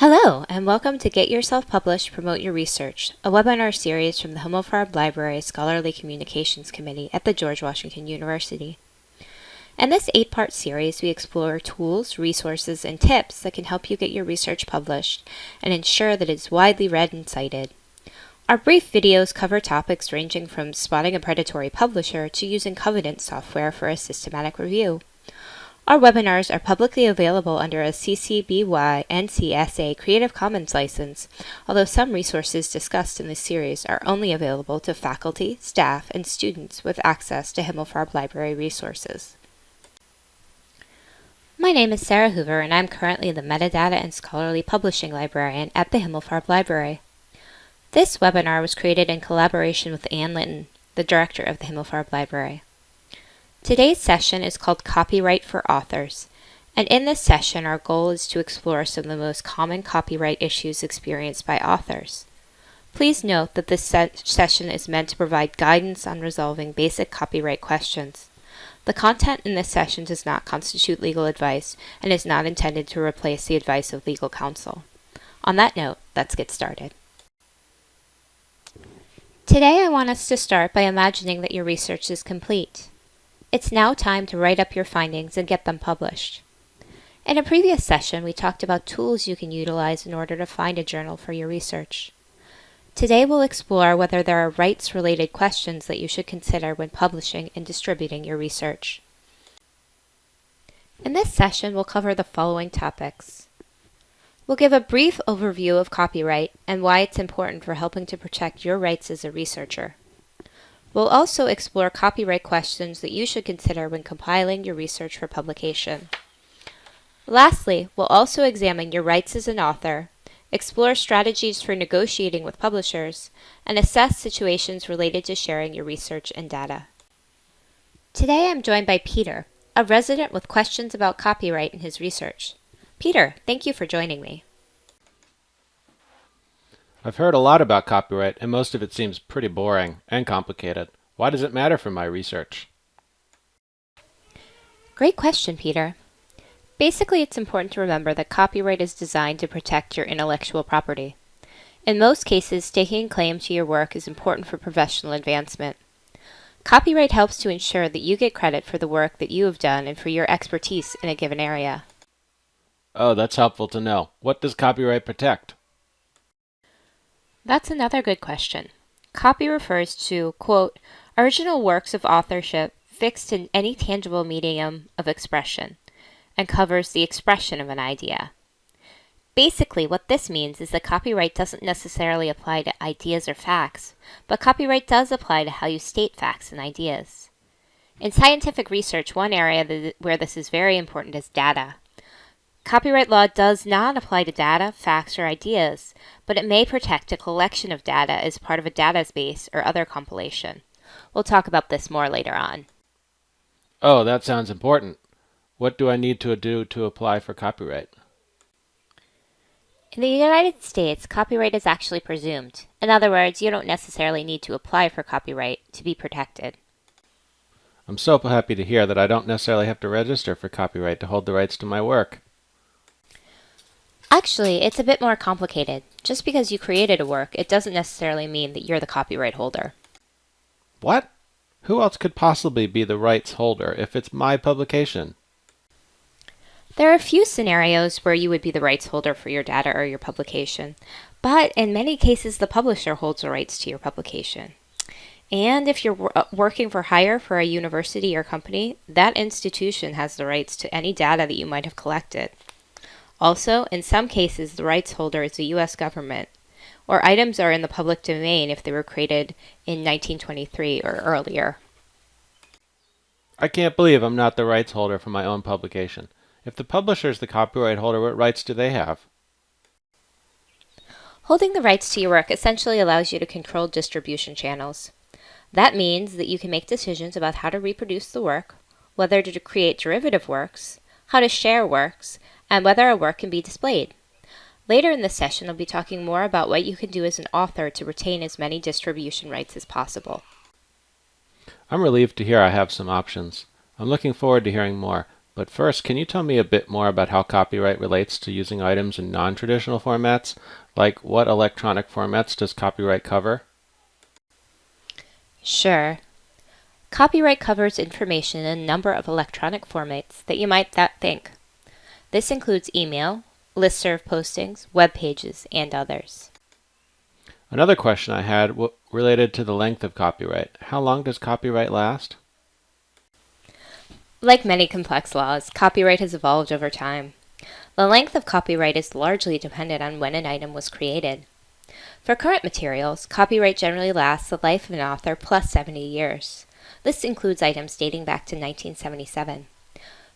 Hello, and welcome to Get Yourself Published, Promote Your Research, a webinar series from the Himmelfarb Library Scholarly Communications Committee at the George Washington University. In this eight-part series, we explore tools, resources, and tips that can help you get your research published and ensure that it's widely read and cited. Our brief videos cover topics ranging from spotting a predatory publisher to using Covidence software for a systematic review. Our webinars are publicly available under a CC BY NC Creative Commons license, although some resources discussed in this series are only available to faculty, staff, and students with access to Himmelfarb Library resources. My name is Sarah Hoover, and I'm currently the Metadata and Scholarly Publishing Librarian at the Himmelfarb Library. This webinar was created in collaboration with Anne Linton, the Director of the Himmelfarb Library. Today's session is called Copyright for Authors, and in this session our goal is to explore some of the most common copyright issues experienced by authors. Please note that this se session is meant to provide guidance on resolving basic copyright questions. The content in this session does not constitute legal advice and is not intended to replace the advice of legal counsel. On that note, let's get started. Today I want us to start by imagining that your research is complete. It's now time to write up your findings and get them published. In a previous session, we talked about tools you can utilize in order to find a journal for your research. Today we'll explore whether there are rights-related questions that you should consider when publishing and distributing your research. In this session, we'll cover the following topics. We'll give a brief overview of copyright and why it's important for helping to protect your rights as a researcher. We'll also explore copyright questions that you should consider when compiling your research for publication. Lastly, we'll also examine your rights as an author, explore strategies for negotiating with publishers, and assess situations related to sharing your research and data. Today I'm joined by Peter, a resident with questions about copyright in his research. Peter, thank you for joining me. I've heard a lot about copyright, and most of it seems pretty boring and complicated. Why does it matter for my research? Great question, Peter. Basically, it's important to remember that copyright is designed to protect your intellectual property. In most cases, staking claim to your work is important for professional advancement. Copyright helps to ensure that you get credit for the work that you have done and for your expertise in a given area. Oh, that's helpful to know. What does copyright protect? That's another good question. Copy refers to, quote, original works of authorship fixed in any tangible medium of expression, and covers the expression of an idea. Basically, what this means is that copyright doesn't necessarily apply to ideas or facts, but copyright does apply to how you state facts and ideas. In scientific research, one area where this is very important is data. Copyright law does not apply to data, facts, or ideas, but it may protect a collection of data as part of a database or other compilation. We'll talk about this more later on. Oh, that sounds important. What do I need to do to apply for copyright? In the United States, copyright is actually presumed. In other words, you don't necessarily need to apply for copyright to be protected. I'm so happy to hear that I don't necessarily have to register for copyright to hold the rights to my work. Actually, it's a bit more complicated. Just because you created a work, it doesn't necessarily mean that you're the copyright holder. What? Who else could possibly be the rights holder if it's my publication? There are a few scenarios where you would be the rights holder for your data or your publication, but in many cases the publisher holds the rights to your publication. And if you're working for hire for a university or company, that institution has the rights to any data that you might have collected. Also, in some cases, the rights holder is the U.S. government, or items are in the public domain if they were created in 1923 or earlier. I can't believe I'm not the rights holder for my own publication. If the publisher is the copyright holder, what rights do they have? Holding the rights to your work essentially allows you to control distribution channels. That means that you can make decisions about how to reproduce the work, whether to create derivative works, how to share works, and whether a work can be displayed. Later in this session, I'll be talking more about what you can do as an author to retain as many distribution rights as possible. I'm relieved to hear I have some options. I'm looking forward to hearing more. But first, can you tell me a bit more about how copyright relates to using items in non-traditional formats? Like, what electronic formats does copyright cover? Sure. Copyright covers information in a number of electronic formats that you might not think. This includes email, listserv postings, web pages, and others. Another question I had related to the length of copyright. How long does copyright last? Like many complex laws, copyright has evolved over time. The length of copyright is largely dependent on when an item was created. For current materials, copyright generally lasts the life of an author plus 70 years. This includes items dating back to 1977.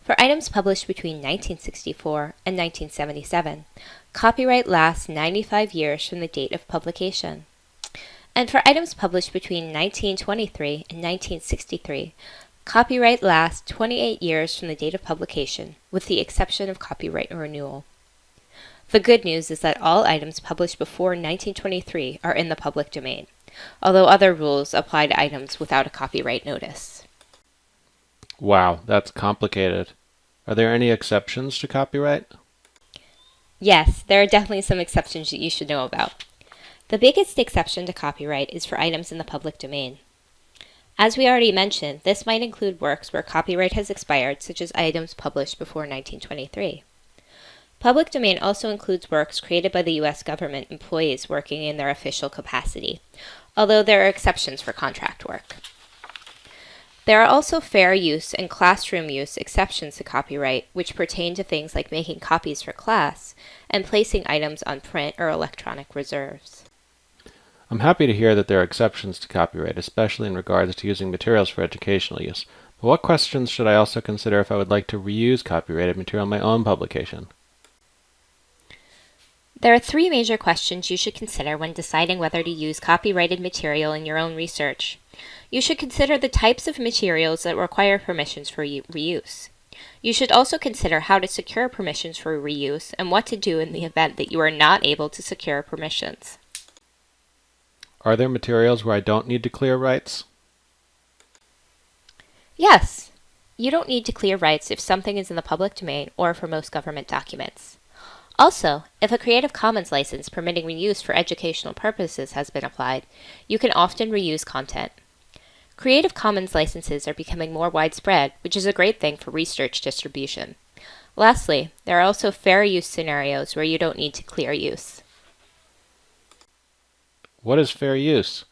For items published between 1964 and 1977, copyright lasts 95 years from the date of publication. And for items published between 1923 and 1963, copyright lasts 28 years from the date of publication, with the exception of copyright renewal. The good news is that all items published before 1923 are in the public domain, although other rules apply to items without a copyright notice. Wow, that's complicated. Are there any exceptions to copyright? Yes, there are definitely some exceptions that you should know about. The biggest exception to copyright is for items in the public domain. As we already mentioned, this might include works where copyright has expired, such as items published before 1923. Public domain also includes works created by the U.S. government employees working in their official capacity, although there are exceptions for contract work. There are also fair use and classroom use exceptions to copyright, which pertain to things like making copies for class and placing items on print or electronic reserves. I'm happy to hear that there are exceptions to copyright, especially in regards to using materials for educational use. But what questions should I also consider if I would like to reuse copyrighted material in my own publication? There are three major questions you should consider when deciding whether to use copyrighted material in your own research. You should consider the types of materials that require permissions for reuse. You should also consider how to secure permissions for reuse and what to do in the event that you are not able to secure permissions. Are there materials where I don't need to clear rights? Yes. You don't need to clear rights if something is in the public domain or for most government documents. Also, if a Creative Commons license permitting reuse for educational purposes has been applied, you can often reuse content. Creative Commons licenses are becoming more widespread, which is a great thing for research distribution. Lastly, there are also fair use scenarios where you don't need to clear use. What is fair use?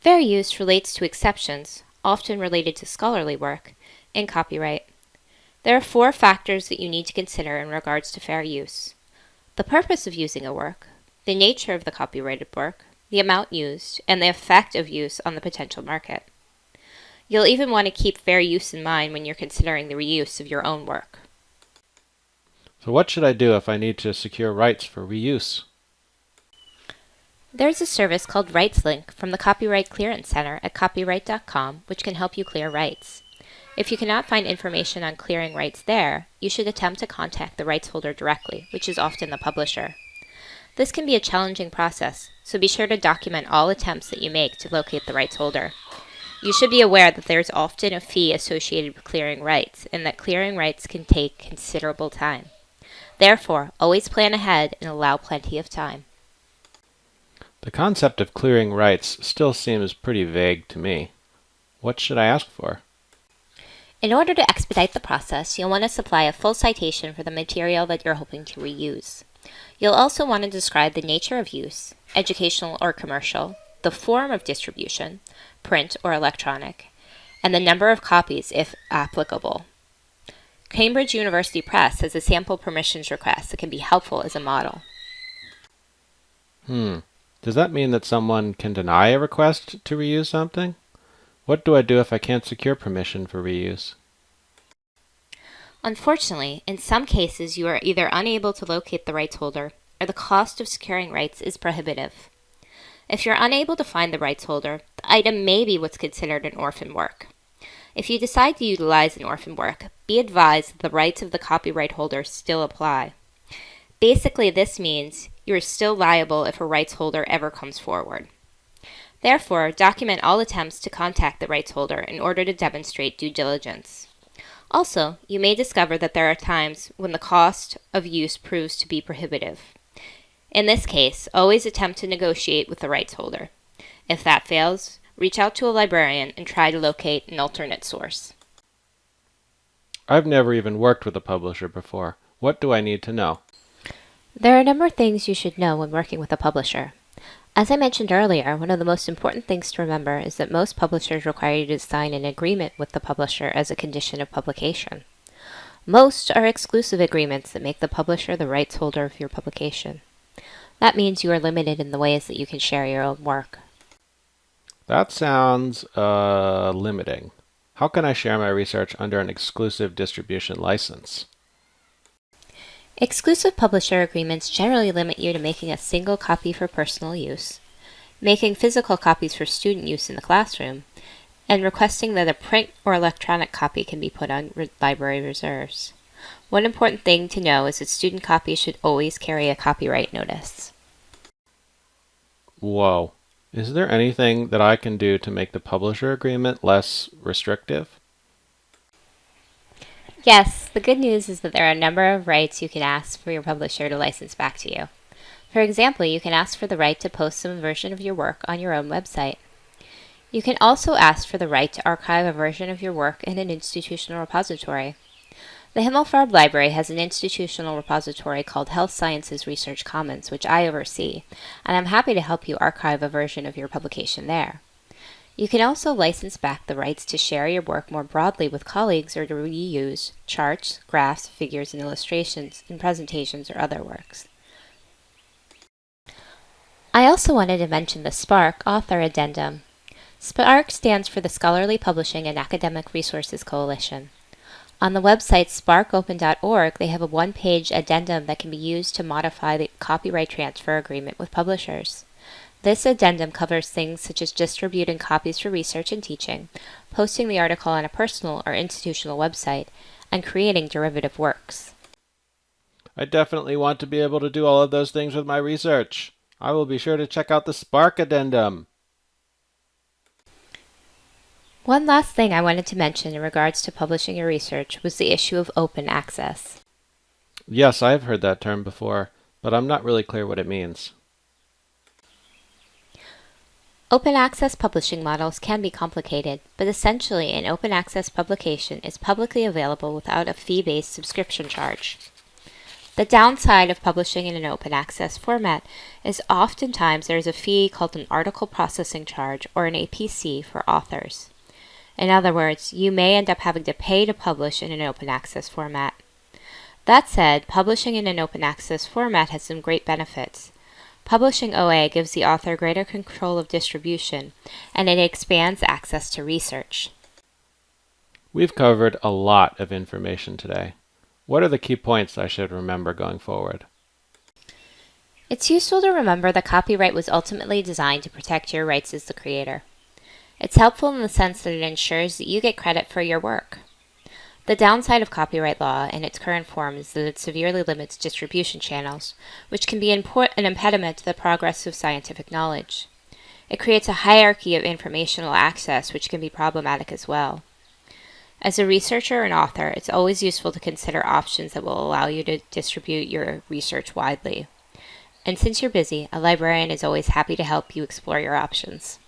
Fair use relates to exceptions, often related to scholarly work, in copyright. There are four factors that you need to consider in regards to fair use. The purpose of using a work, the nature of the copyrighted work, the amount used, and the effect of use on the potential market. You'll even want to keep fair use in mind when you're considering the reuse of your own work. So what should I do if I need to secure rights for reuse? There's a service called RightsLink from the Copyright Clearance Center at copyright.com which can help you clear rights. If you cannot find information on clearing rights there, you should attempt to contact the rights holder directly, which is often the publisher. This can be a challenging process, so be sure to document all attempts that you make to locate the rights holder. You should be aware that there is often a fee associated with clearing rights, and that clearing rights can take considerable time. Therefore, always plan ahead and allow plenty of time. The concept of clearing rights still seems pretty vague to me. What should I ask for? In order to expedite the process, you'll want to supply a full citation for the material that you're hoping to reuse. You'll also want to describe the nature of use, educational or commercial, the form of distribution, print or electronic, and the number of copies if applicable. Cambridge University Press has a sample permissions request that can be helpful as a model. Hmm. Does that mean that someone can deny a request to reuse something? What do I do if I can't secure permission for reuse? Unfortunately, in some cases you are either unable to locate the rights holder or the cost of securing rights is prohibitive. If you're unable to find the rights holder, the item may be what's considered an orphan work. If you decide to utilize an orphan work, be advised that the rights of the copyright holder still apply. Basically, this means you are still liable if a rights holder ever comes forward. Therefore, document all attempts to contact the rights holder in order to demonstrate due diligence. Also, you may discover that there are times when the cost of use proves to be prohibitive. In this case, always attempt to negotiate with the rights holder. If that fails, reach out to a librarian and try to locate an alternate source. I've never even worked with a publisher before. What do I need to know? There are a number of things you should know when working with a publisher. As I mentioned earlier, one of the most important things to remember is that most publishers require you to sign an agreement with the publisher as a condition of publication. Most are exclusive agreements that make the publisher the rights holder of your publication. That means you are limited in the ways that you can share your own work. That sounds uh, limiting. How can I share my research under an exclusive distribution license? Exclusive publisher agreements generally limit you to making a single copy for personal use, making physical copies for student use in the classroom, and requesting that a print or electronic copy can be put on re library reserves. One important thing to know is that student copies should always carry a copyright notice. Whoa. Is there anything that I can do to make the publisher agreement less restrictive? Yes, the good news is that there are a number of rights you can ask for your publisher to license back to you. For example, you can ask for the right to post some version of your work on your own website. You can also ask for the right to archive a version of your work in an institutional repository. The Himmelfarb Library has an institutional repository called Health Sciences Research Commons, which I oversee, and I'm happy to help you archive a version of your publication there. You can also license back the rights to share your work more broadly with colleagues or to reuse charts, graphs, figures, and illustrations in presentations or other works. I also wanted to mention the SPARC Author Addendum. SPARC stands for the Scholarly Publishing and Academic Resources Coalition. On the website sparcopen.org, they have a one-page addendum that can be used to modify the copyright transfer agreement with publishers. This addendum covers things such as distributing copies for research and teaching, posting the article on a personal or institutional website, and creating derivative works. I definitely want to be able to do all of those things with my research. I will be sure to check out the SPARC addendum. One last thing I wanted to mention in regards to publishing your research was the issue of open access. Yes, I have heard that term before, but I'm not really clear what it means. Open access publishing models can be complicated, but essentially an open access publication is publicly available without a fee-based subscription charge. The downside of publishing in an open access format is oftentimes there is a fee called an article processing charge or an APC for authors. In other words, you may end up having to pay to publish in an open access format. That said, publishing in an open access format has some great benefits. Publishing OA gives the author greater control of distribution, and it expands access to research. We've covered a lot of information today. What are the key points I should remember going forward? It's useful to remember that copyright was ultimately designed to protect your rights as the creator. It's helpful in the sense that it ensures that you get credit for your work. The downside of copyright law in its current form is that it severely limits distribution channels, which can be an impediment to the progress of scientific knowledge. It creates a hierarchy of informational access, which can be problematic as well. As a researcher and author, it's always useful to consider options that will allow you to distribute your research widely. And since you're busy, a librarian is always happy to help you explore your options.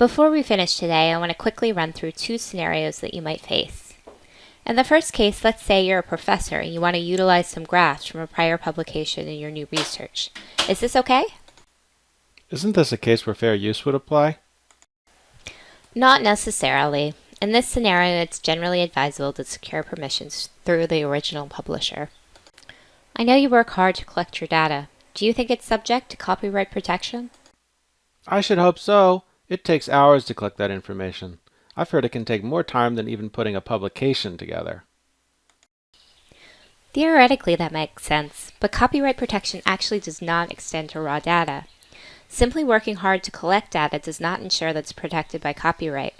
Before we finish today, I want to quickly run through two scenarios that you might face. In the first case, let's say you're a professor and you want to utilize some graphs from a prior publication in your new research. Is this okay? Isn't this a case where fair use would apply? Not necessarily. In this scenario, it's generally advisable to secure permissions through the original publisher. I know you work hard to collect your data. Do you think it's subject to copyright protection? I should hope so. It takes hours to collect that information. I've heard it can take more time than even putting a publication together. Theoretically, that makes sense, but copyright protection actually does not extend to raw data. Simply working hard to collect data does not ensure that it's protected by copyright.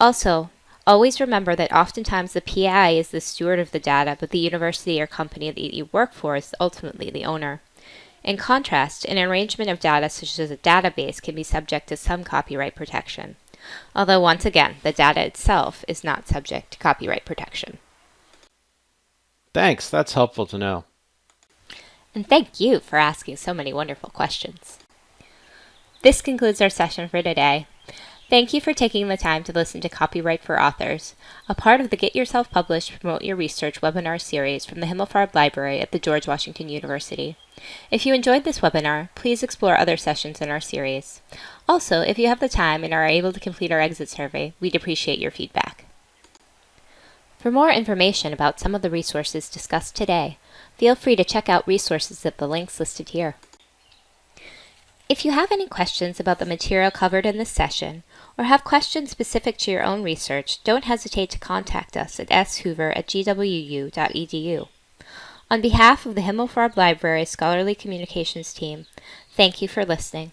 Also, always remember that oftentimes the PI is the steward of the data, but the university or company that you work for is ultimately the owner. In contrast, an arrangement of data such as a database can be subject to some copyright protection. although once again, the data itself is not subject to copyright protection. Thanks, that's helpful to know. And thank you for asking so many wonderful questions. This concludes our session for today. Thank you for taking the time to listen to Copyright for Authors, a part of the Get Yourself Published Promote Your Research webinar series from the Himmelfarb Library at the George Washington University. If you enjoyed this webinar, please explore other sessions in our series. Also, if you have the time and are able to complete our exit survey, we'd appreciate your feedback. For more information about some of the resources discussed today, feel free to check out resources at the links listed here. If you have any questions about the material covered in this session, or have questions specific to your own research, don't hesitate to contact us at shoover at gwu.edu. On behalf of the Himmelfarb Library Scholarly Communications team, thank you for listening.